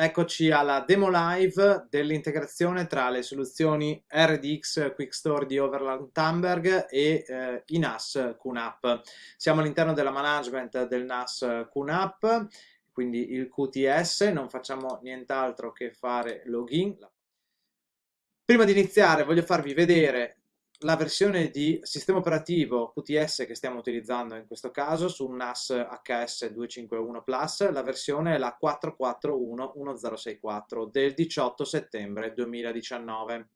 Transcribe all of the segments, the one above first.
eccoci alla demo live dell'integrazione tra le soluzioni RDX Quickstore di Overland Thunberg e eh, i NAS QNAP. Siamo all'interno della management del NAS QNAP, quindi il QTS, non facciamo nient'altro che fare login. Prima di iniziare voglio farvi vedere la versione di sistema operativo QTS che stiamo utilizzando in questo caso su un NAS HS251 Plus, la versione è la 4411064 del 18 settembre 2019.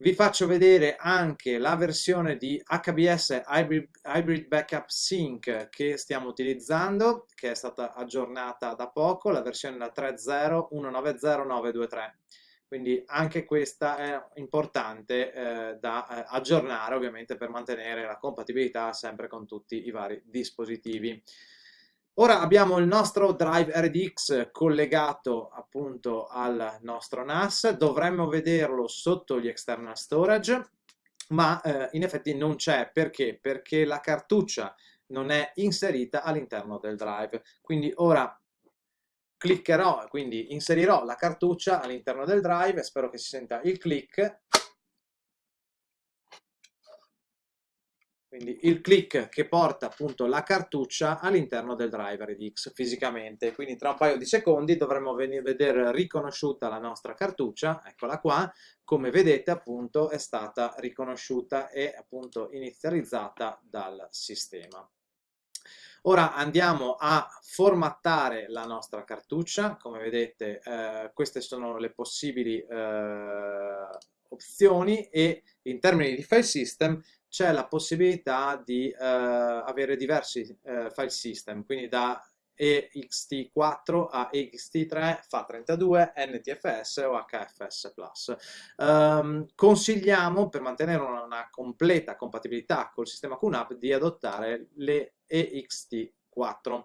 Vi faccio vedere anche la versione di HBS Hybrid, Hybrid Backup Sync che stiamo utilizzando, che è stata aggiornata da poco, la versione è la 301900923 quindi anche questa è importante eh, da eh, aggiornare ovviamente per mantenere la compatibilità sempre con tutti i vari dispositivi. Ora abbiamo il nostro Drive RDX collegato appunto al nostro NAS, dovremmo vederlo sotto gli external storage, ma eh, in effetti non c'è, perché? Perché la cartuccia non è inserita all'interno del drive, quindi ora cliccherò, quindi inserirò la cartuccia all'interno del drive, spero che si senta il click, quindi il click che porta appunto la cartuccia all'interno del drive RDX fisicamente, quindi tra un paio di secondi dovremo vedere riconosciuta la nostra cartuccia, eccola qua, come vedete appunto è stata riconosciuta e appunto inizializzata dal sistema. Ora andiamo a formattare la nostra cartuccia, come vedete eh, queste sono le possibili eh, opzioni e in termini di file system c'è la possibilità di eh, avere diversi eh, file system, quindi da EXT4 a EXT3, FAT32, NTFS o HFS+. Um, consigliamo, per mantenere una, una, completa compatibilità col sistema QNAP, di adottare le EXT4.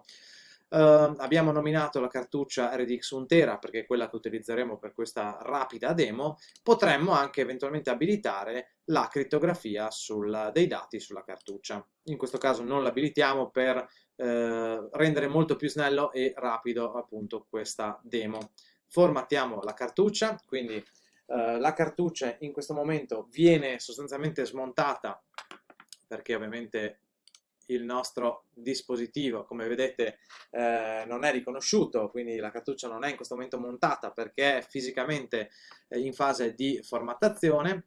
Uh, abbiamo nominato la cartuccia RDX 1 tera perché è quella che utilizzeremo per questa rapida demo, potremmo anche eventualmente abilitare la crittografia sul, dei dati sulla cartuccia. In questo caso non l'abilitiamo per eh, rendere molto più snello e rapido appunto questa demo. Formattiamo la cartuccia, quindi eh, la cartuccia in questo momento viene sostanzialmente smontata perché ovviamente il nostro dispositivo. Come vedete eh, non è riconosciuto quindi la cartuccia non è in questo momento montata perché è fisicamente eh, in fase di formattazione.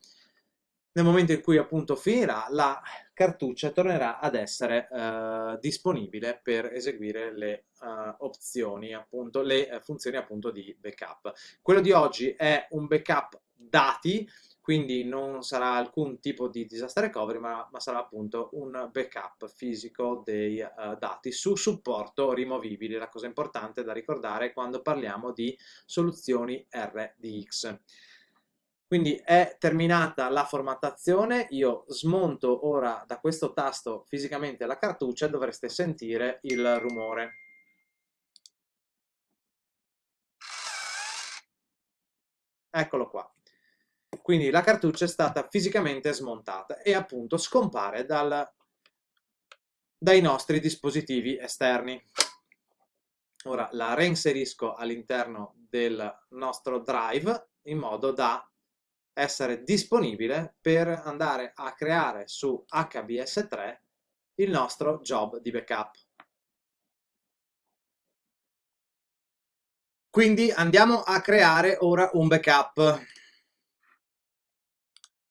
Nel momento in cui appunto finirà la cartuccia tornerà ad essere eh, disponibile per eseguire le uh, opzioni appunto le uh, funzioni appunto di backup. Quello di oggi è un backup dati quindi non sarà alcun tipo di disaster recovery ma, ma sarà appunto un backup fisico dei uh, dati su supporto rimovibile la cosa importante da ricordare quando parliamo di soluzioni RDX quindi è terminata la formattazione, io smonto ora da questo tasto fisicamente la cartuccia e dovreste sentire il rumore. Eccolo qua. Quindi la cartuccia è stata fisicamente smontata e appunto scompare dal, dai nostri dispositivi esterni. Ora la reinserisco all'interno del nostro drive in modo da essere disponibile per andare a creare su HBS3 il nostro job di backup. Quindi andiamo a creare ora un backup.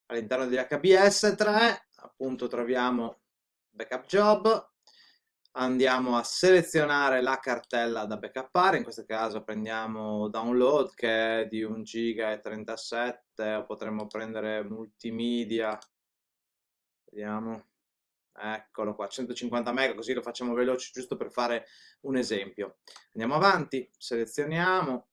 All'interno di HBS3 appunto troviamo backup job, andiamo a selezionare la cartella da backuppare, in questo caso prendiamo download che è di 1 giga e 37 o potremmo prendere multimedia, vediamo, eccolo qua, 150 mega così lo facciamo veloce giusto per fare un esempio. Andiamo avanti, selezioniamo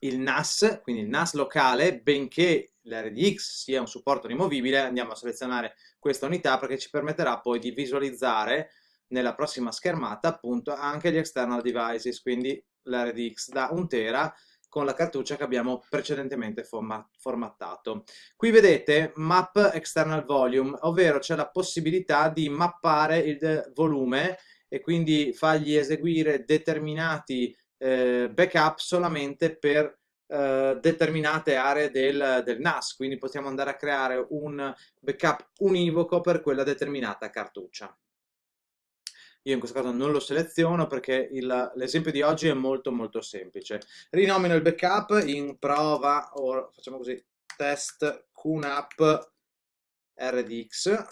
il NAS, quindi il NAS locale, benché l'RDX sia un supporto rimovibile, andiamo a selezionare questa unità perché ci permetterà poi di visualizzare nella prossima schermata appunto anche gli external devices, quindi l'RDX da 1 tera con la cartuccia che abbiamo precedentemente formattato. Qui vedete map external volume, ovvero c'è la possibilità di mappare il volume e quindi fargli eseguire determinati eh, backup solamente per eh, determinate aree del, del, NAS, quindi possiamo andare a creare un backup univoco per quella determinata cartuccia. Io in questo caso non lo seleziono perché l'esempio di oggi è molto molto semplice. Rinomino il backup in prova, o facciamo così, test QNAP RDX,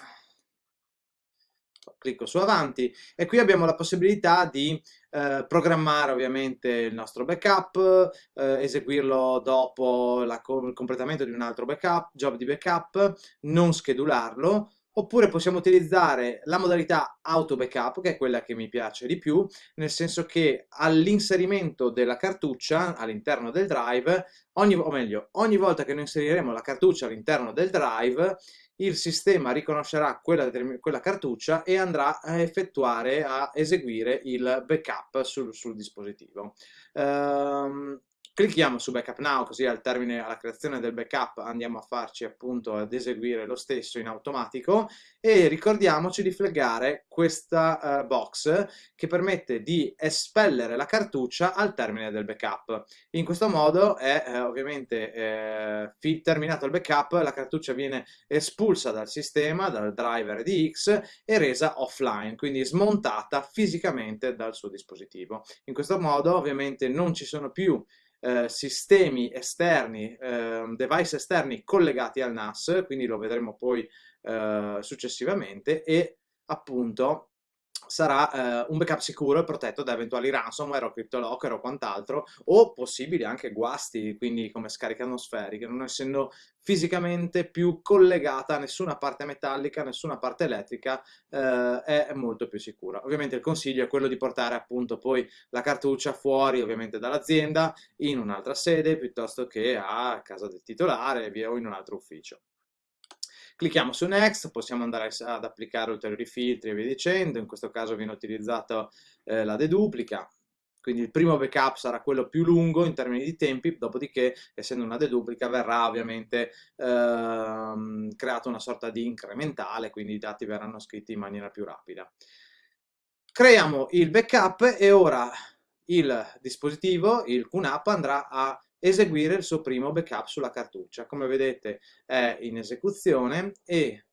clicco su avanti e qui abbiamo la possibilità di eh, programmare ovviamente il nostro backup, eh, eseguirlo dopo la, il completamento di un altro backup, job di backup, non schedularlo, oppure possiamo utilizzare la modalità auto backup, che è quella che mi piace di più, nel senso che all'inserimento della cartuccia all'interno del drive, ogni, o meglio, ogni volta che noi inseriremo la cartuccia all'interno del drive, il sistema riconoscerà quella, quella, cartuccia e andrà a effettuare, a eseguire il backup sul, sul dispositivo. Um, Clicchiamo su Backup Now, così al termine, alla creazione del backup andiamo a farci appunto ad eseguire lo stesso in automatico e ricordiamoci di flaggare questa uh, box che permette di espellere la cartuccia al termine del backup. In questo modo è eh, ovviamente eh, terminato il backup, la cartuccia viene espulsa dal sistema, dal driver di X e resa offline, quindi smontata fisicamente dal suo dispositivo. In questo modo ovviamente non ci sono più eh, sistemi esterni, eh, device esterni collegati al NAS, quindi lo vedremo poi eh, successivamente, e appunto sarà eh, un backup sicuro e protetto da eventuali ransomware o CryptoLocker o quant'altro, o possibili anche guasti, quindi come scariche atmosferiche, non essendo fisicamente più collegata a nessuna parte metallica, nessuna parte elettrica, eh, è molto più sicura. Ovviamente il consiglio è quello di portare appunto poi la cartuccia fuori ovviamente dall'azienda, in un'altra sede, piuttosto che a casa del titolare o in un altro ufficio. Clicchiamo su Next, possiamo andare ad applicare ulteriori filtri e via dicendo, in questo caso viene utilizzato eh, la deduplica, quindi il primo backup sarà quello più lungo in termini di tempi, dopodiché essendo una deduplica verrà ovviamente ehm, creata una sorta di incrementale, quindi i dati verranno scritti in maniera più rapida. Creiamo il backup e ora il dispositivo, il QNAP, andrà a eseguire il suo primo backup sulla cartuccia. Come vedete è in esecuzione e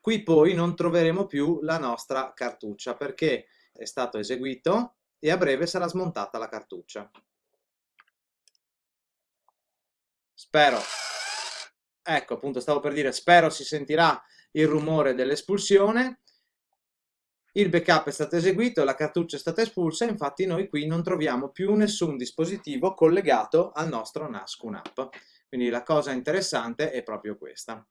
qui poi non troveremo più la nostra cartuccia perché è stato eseguito e a breve sarà smontata la cartuccia. Spero, ecco appunto stavo per dire, spero si sentirà il rumore dell'espulsione il backup è stato eseguito, la cartuccia è stata espulsa, infatti noi qui non troviamo più nessun dispositivo collegato al nostro NAS QNAP. Quindi la cosa interessante è proprio questa.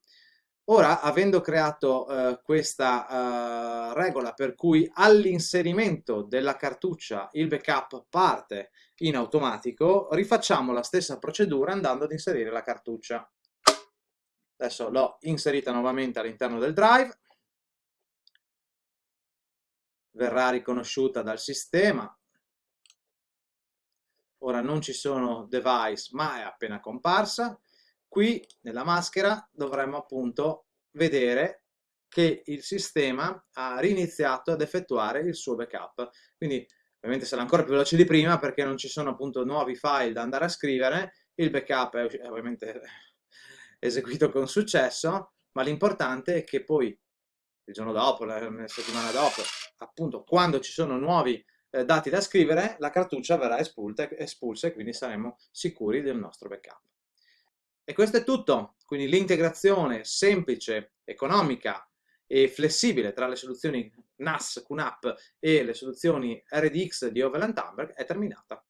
Ora, avendo creato eh, questa eh, regola per cui all'inserimento della cartuccia il backup parte in automatico, rifacciamo la stessa procedura andando ad inserire la cartuccia. Adesso l'ho inserita nuovamente all'interno del drive, verrà riconosciuta dal sistema. Ora non ci sono device, ma è appena comparsa. Qui nella maschera dovremmo appunto vedere che il sistema ha riniziato ad effettuare il suo backup. Quindi ovviamente sarà ancora più veloce di prima perché non ci sono appunto nuovi file da andare a scrivere, il backup è ovviamente eseguito con successo, ma l'importante è che poi il giorno dopo, la, settimana dopo, appunto quando ci sono nuovi eh, dati da scrivere, la cartuccia verrà espulta, espulsa e quindi saremo sicuri del nostro backup. E questo è tutto, quindi l'integrazione semplice, economica e flessibile tra le soluzioni NAS, QNAP e le soluzioni RDX di Overland Hamburg è terminata.